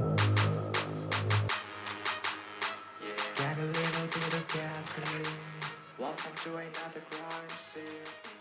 Got a little bit of gasoline. Welcome to another crime scene.